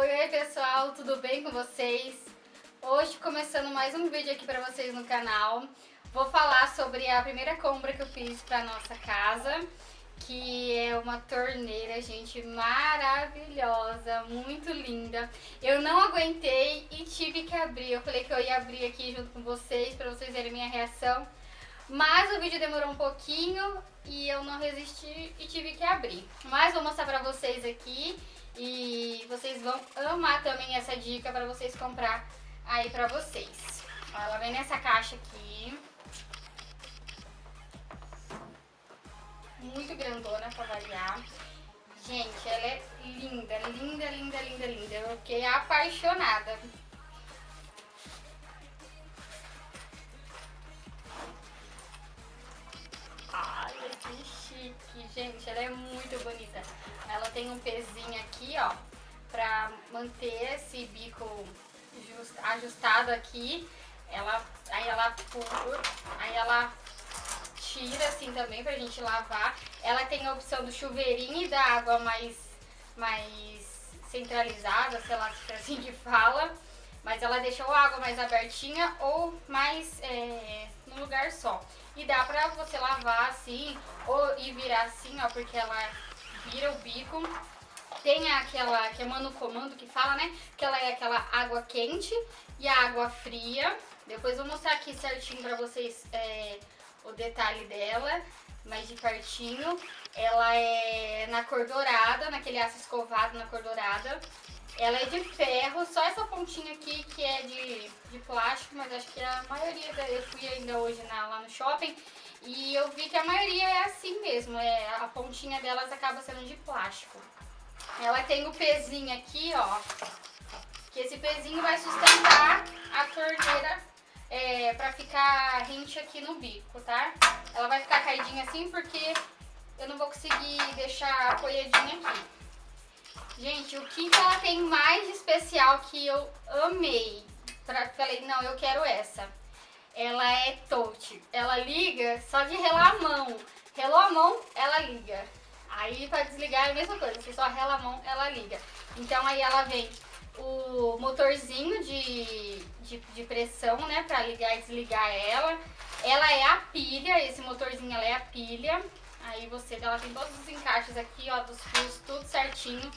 Oi, oi pessoal, tudo bem com vocês? Hoje começando mais um vídeo aqui pra vocês no canal. Vou falar sobre a primeira compra que eu fiz pra nossa casa, que é uma torneira, gente, maravilhosa, muito linda. Eu não aguentei e tive que abrir, eu falei que eu ia abrir aqui junto com vocês, pra vocês verem minha reação. Mas o vídeo demorou um pouquinho e eu não resisti e tive que abrir. Mas vou mostrar pra vocês aqui e vocês vão amar também essa dica para vocês comprar aí pra vocês. Ó, ela vem nessa caixa aqui. Muito grandona pra variar. Gente, ela é linda, linda, linda, linda, linda. Eu fiquei apaixonada. Gente. Ela é muito bonita. Ela tem um pezinho aqui, ó, pra manter esse bico just, ajustado aqui. Ela, aí ela aí ela tira assim também pra gente lavar. Ela tem a opção do chuveirinho e da água mais, mais centralizada, sei lá se é assim que fala. Mas ela deixa a água mais abertinha ou mais é, num lugar só. E dá pra você lavar assim, ou e virar assim, ó, porque ela vira o bico. Tem aquela, que é mano comando que fala, né? Que ela é aquela água quente e a água fria. Depois vou mostrar aqui certinho pra vocês é, o detalhe dela, mais de pertinho. Ela é na cor dourada, naquele aço escovado na cor dourada. Ela é de ferro, só essa pontinha aqui que é de, de plástico, mas acho que a maioria, da, eu fui ainda hoje na, lá no shopping e eu vi que a maioria é assim mesmo, é, a pontinha delas acaba sendo de plástico. Ela tem o pezinho aqui, ó, que esse pezinho vai sustentar a torneira é, pra ficar rente aqui no bico, tá? Ela vai ficar caidinha assim porque eu não vou conseguir deixar apoiadinha aqui. Gente, o que, ela tem mais especial que eu amei? Pra, falei, não, eu quero essa. Ela é touch. Ela liga só de relar a mão. Relou a mão, ela liga. Aí pra desligar é a mesma coisa, você só rela a mão, ela liga. Então aí ela vem o motorzinho de, de, de, pressão, né, pra ligar e desligar ela. Ela é a pilha, esse motorzinho ela é a pilha. Aí você, ela tem todos os encaixes aqui, ó, dos fios, tudo certinho.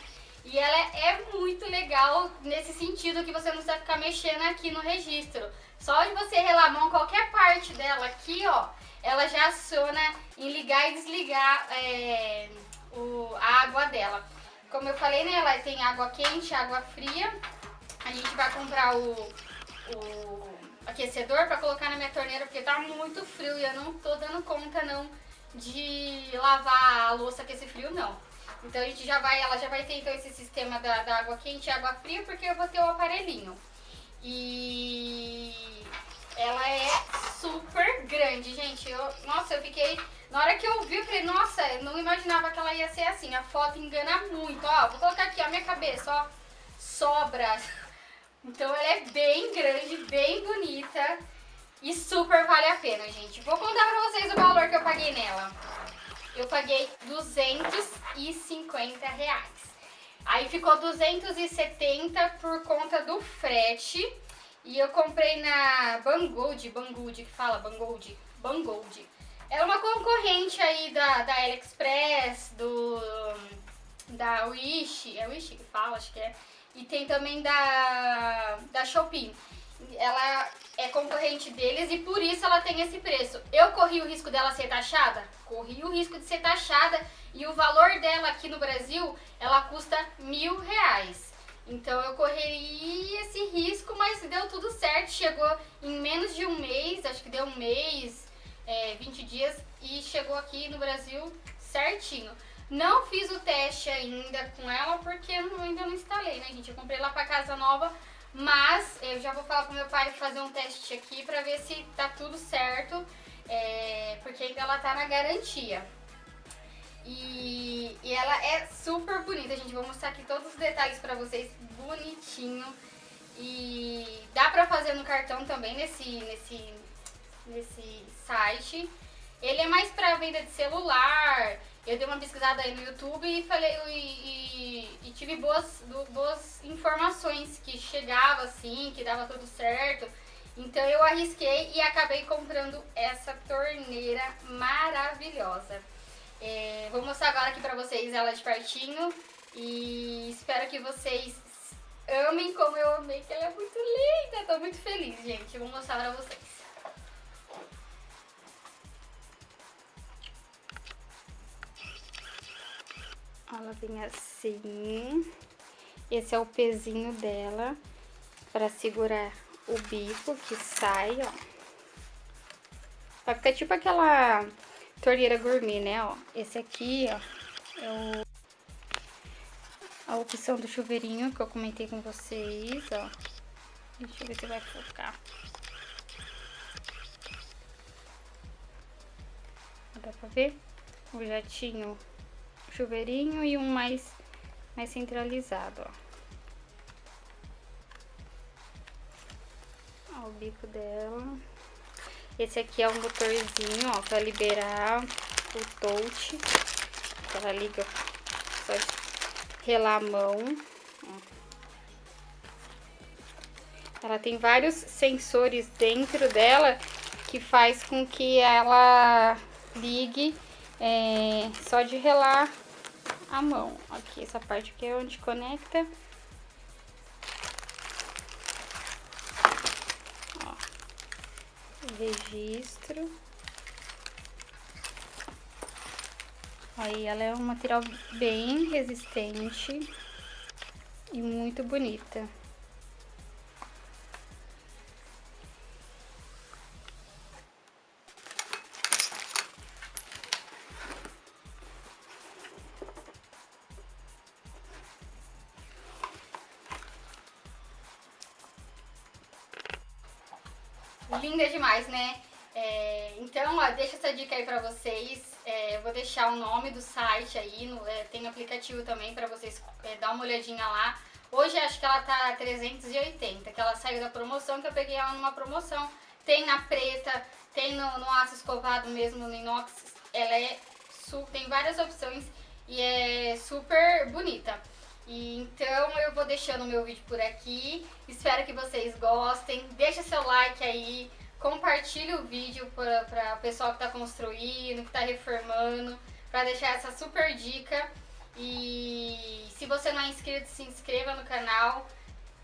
E ela é muito legal nesse sentido que você não precisa ficar mexendo aqui no registro. Só de você relar a mão, qualquer parte dela aqui, ó, ela já aciona em ligar e desligar é, o, a água dela. Como eu falei, né, ela tem água quente, água fria. A gente vai comprar o, o aquecedor para colocar na minha torneira, porque tá muito frio e eu não tô dando conta, não, de lavar a louça com esse frio, não. Então a gente já vai, ela já vai ter então esse sistema da, da água quente e água fria, porque eu vou ter o aparelhinho. E ela é super grande, gente. Eu, nossa, eu fiquei... Na hora que eu vi, eu falei, nossa, eu não imaginava que ela ia ser assim. A foto engana muito. Ó, vou colocar aqui, ó, minha cabeça, ó. Sobra. Então ela é bem grande, bem bonita. E super vale a pena, gente. Vou contar pra vocês o valor que eu paguei nela eu paguei 250 reais. Aí ficou 270 por conta do frete. E eu comprei na Banggood, Banggood que fala, Banggood. Ela é uma concorrente aí da, da AliExpress, do, da Wish, é Wish que fala, acho que é. E tem também da, da Shopee ela é concorrente deles e por isso ela tem esse preço. Eu corri o risco dela ser taxada? Corri o risco de ser taxada e o valor dela aqui no Brasil, ela custa mil reais. Então eu corri esse risco, mas deu tudo certo, chegou em menos de um mês, acho que deu um mês, é, 20 dias, e chegou aqui no Brasil certinho. Não fiz o teste ainda com ela, porque ainda não instalei, né, gente? Eu comprei lá pra casa nova, mas eu já vou falar pro meu pai fazer um teste aqui pra ver se tá tudo certo, é, porque ainda ela tá na garantia. E, e, ela é super bonita, gente. Vou mostrar aqui todos os detalhes pra vocês, bonitinho. E dá pra fazer no cartão também, nesse, nesse, nesse site. Ele é mais pra venda de celular eu dei uma pesquisada aí no YouTube e falei e, e, e tive boas, boas informações que chegava assim, que dava tudo certo. Então eu arrisquei e acabei comprando essa torneira maravilhosa. É, vou mostrar agora aqui pra vocês ela de pertinho e espero que vocês amem como eu amei, que ela é muito linda. Tô muito feliz, gente. vou mostrar pra vocês. Ela vem assim. Esse é o pezinho dela para segurar o bico que sai, ó. Vai ficar tipo aquela torneira gourmet, né, ó. Esse aqui, ó, é o, a opção do chuveirinho que eu comentei com vocês, ó. Deixa eu ver se vai focar. Dá pra ver? O jatinho, chuveirinho e um mais, mais centralizado, ó. Ó, o bico dela. Esse aqui é um motorzinho, ó, pra liberar o touch. Ela liga só relar a mão. Ela tem vários sensores dentro dela que faz com que ela ligue é, só de relar a mão. Aqui, essa parte aqui é onde conecta registro. Aí ela é um material bem resistente e muito bonita. Linda demais, né? É, então, ó, deixa essa dica aí pra vocês. É, eu vou deixar o nome do site aí, no, é, tem aplicativo também pra vocês é, dar uma olhadinha lá. Hoje acho que ela tá 380, que ela saiu da promoção, que eu peguei ela numa promoção. Tem na preta, tem no, no aço escovado mesmo, no inox. Ela é tem várias opções e é super bonita. Então eu vou deixando o meu vídeo por aqui, espero que vocês gostem, deixa seu like aí, compartilhe o vídeo para o pessoal que está construindo, que está reformando, para deixar essa super dica. E se você não é inscrito, se inscreva no canal,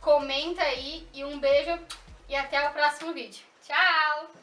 comenta aí e um beijo e até o próximo vídeo. Tchau!